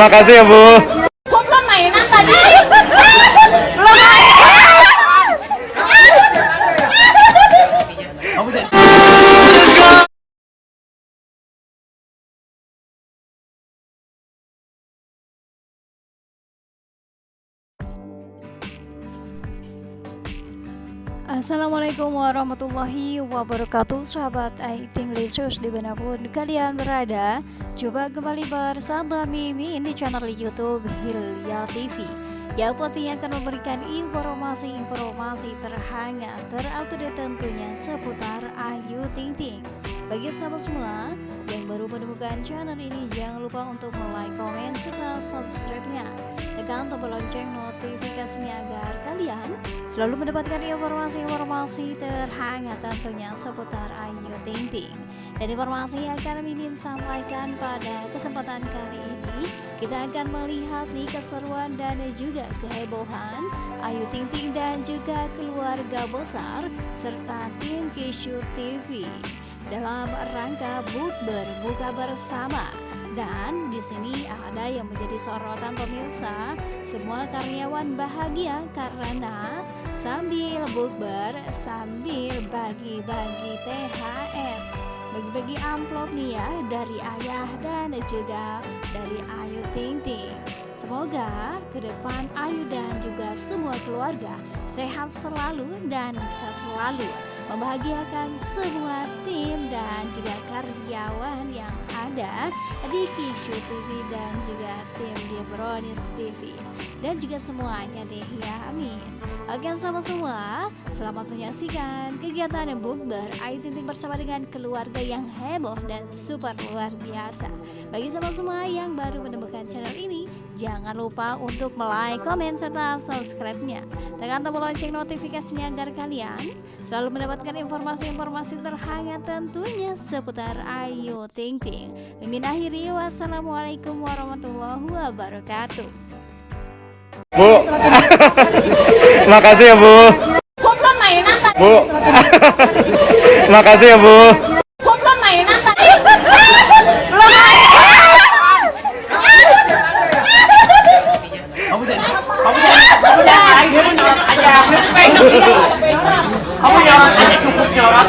Makasih ya Bu. Assalamualaikum warahmatullahi wabarakatuh Sahabat Aiting Lesus di mana pun kalian berada. Coba kembali bersama Mimin di channel Youtube Hilya TV Yang pastinya akan memberikan informasi-informasi terhangat Terupdate tentunya seputar Ayu Ting Ting Bagi sahabat semua yang baru menemukan channel ini Jangan lupa untuk like, komen, serta subscribe-nya Tekan tombol lonceng notifikasinya agar kalian selalu mendapatkan informasi-informasi terhangat tentunya seputar Ayu Ting Ting. Dan informasi yang akan Mimin sampaikan pada kesempatan kali ini, kita akan melihat nih keseruan dan juga kehebohan Ayu Ting Ting dan juga keluarga besar serta tim Kishu TV dalam rangka bukber buka bersama dan di sini ada yang menjadi sorotan pemirsa, semua karyawan bahagia karena sambil bukber sambil bagi-bagi THR. Bagi-bagi amplop nih ya dari ayah dan juga dari Ayu Ting Ting. Semoga ke depan Ayu dan juga semua keluarga sehat selalu dan bisa selalu membahagiakan semua juga karyawan yang ada di Kishu TV dan juga tim di Bronis TV dan juga semuanya deh ya amin. Oke sama semua selamat menyaksikan kegiatan bukber Ting bersama dengan keluarga yang heboh dan super luar biasa. Bagi sama semua yang baru menemukan channel ini jangan lupa untuk like, komen, serta subscribe-nya tekan tombol lonceng notifikasinya agar kalian selalu mendapatkan informasi-informasi terhangat tentunya seputar Ayu Ting Ting Mimin akhiri wassalamualaikum warahmatullahi wabarakatuh Bu. Makasih ya Bu. Kok belum mainan tadi? Bu. Makasih ya Bu. Kok belum mainan tadi? Kamu nyorot aja cukup nyorot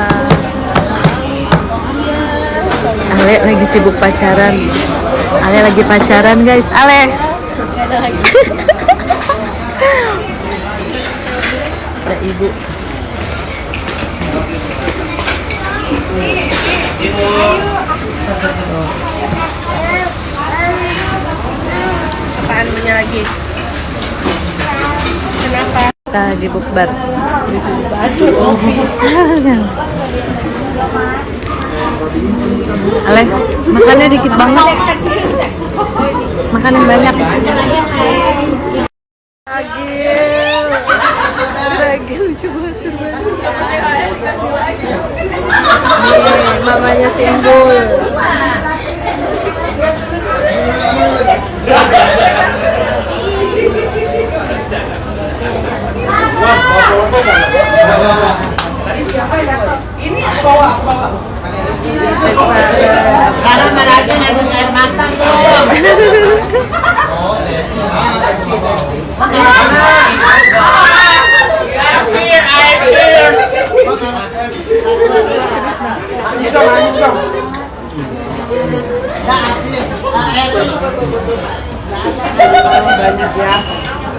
Ale lagi sibuk pacaran. Ale lagi pacaran guys. Ale. Ada ibu. Apaan punya lagi? Kenapa? Kita lagi bukber Ale, makannya dikit banget. Makan yang banyak. Ragil Ragil lucu banget Nih, mamanya Simbol Sekarang mana aja ngetes air mata dong Air, air, Makasih banyak ya.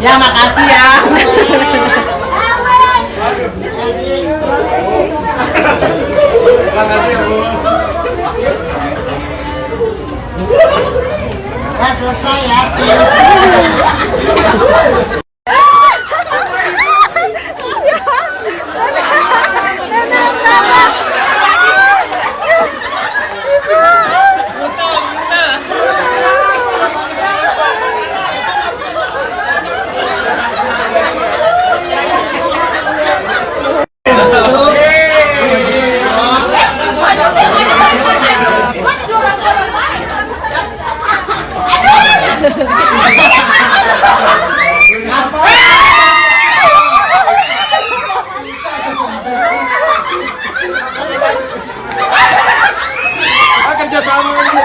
Ya makasih ya. Ya selesai ya. kerja sama aja.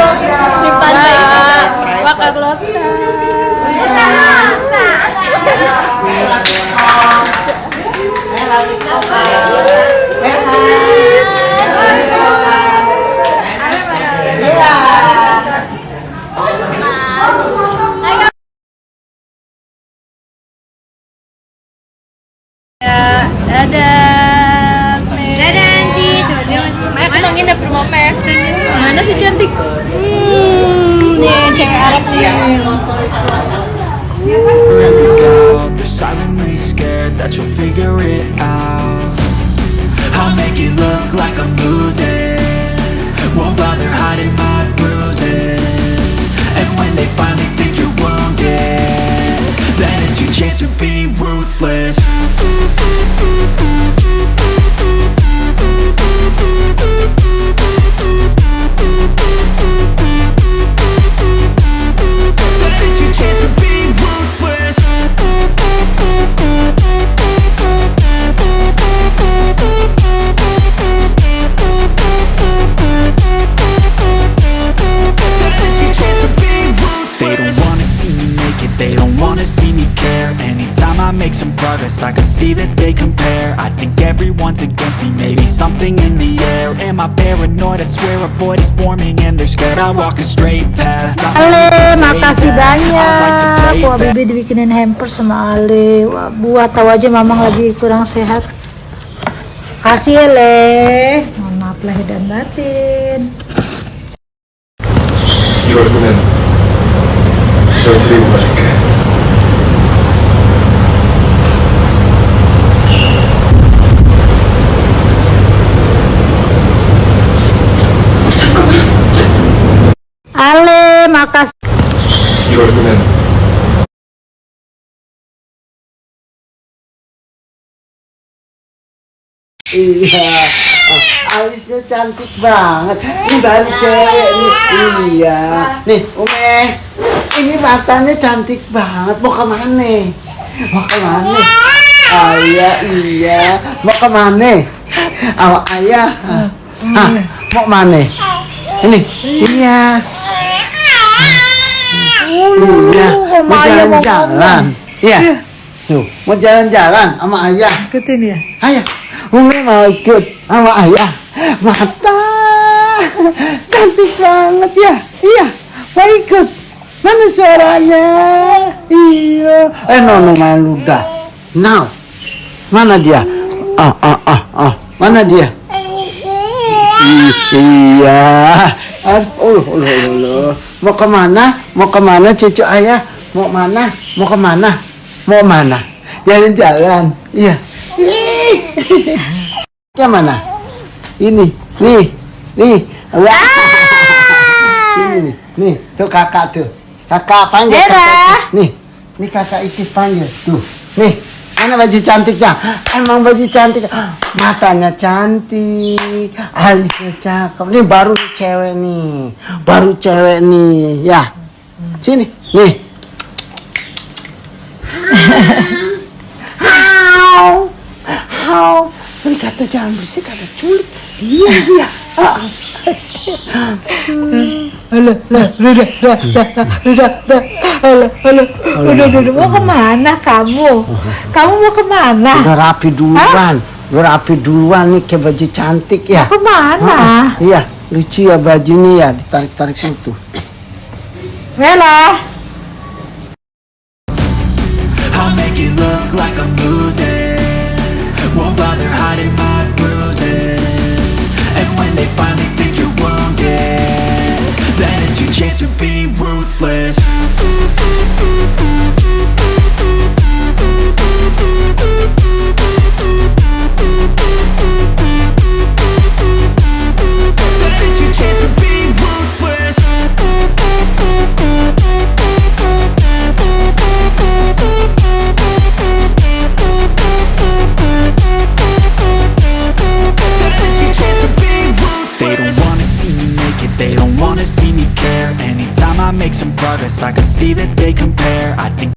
Arab nih. go They're silently scared that you'll figure it out. I'll make it look like I'm losing. Won't bother hiding my bruises. And when they finally think you're wounded Then it's your chance to be ruthless regardless I can see that they compare. I think everyone's against me Maybe something in the air. Am I paranoid? I swear a void is forming And they're scared I walk a straight path Ale, makasih banyak. Wah Bibi dibikinin hamper sama Ale. Wah, Buat tahu aja mamang lagi kurang sehat. Kasih Ale, Mohon maaf lahir dan batin. terima kasih. Iya, oh, alisnya cantik banget. Ini baru cewek nih. Iya. Nih, Ume, ini matanya cantik banget. Mau ke mana? Mau ke mana? ayah, iya, iya. Mau ke mana? Awak ayah. Ah, ah mau mana? Ini. Iya. Iya. Mau jalan-jalan. Iya. Tuh, mau jalan-jalan sama ayah. Ikutin ya. Ayah, Umi mau ikut sama ayah. Mata cantik banget ya. Iya, mau ikut. Mana suaranya? Iya. Eh, nono malu dah. Now, mana dia? Ah, ah, ah, ah. Mana dia? Ih, Iya. Aduh, oh, oh, oh, oh. Mau ke mana? Mau ke mana cucu ayah? Mau mana? Mau ke mana? Mau mana? Jalan-jalan. Iya. Yang mana? Ini, nih, nih. Wah. Ini nih, nih. Tuh kakak tuh. Kakak panggil kakak. Nih, nih kakak Ikis panggil. Tuh, nih. Mana baju cantiknya? Emang baju cantik. Matanya cantik, alisnya cakep. Nih baru cewek nih, baru cewek nih. Ya, sini, nih. Hau, hau. Ini kata jangan berisik, kata culik. Iya, iya. Halo, udah, udah, udah, udah, halo, halo, udah, udah, mau ke mana kamu? Kamu mau ke mana? Udah rapi duluan. Udah rapi duluan nih kayak baju cantik ya. Ke mana? Ah, Iya, lucu ya bajunya ya, ditarik-tarik itu. Mela. I'll make it look like I'm losing hopeless.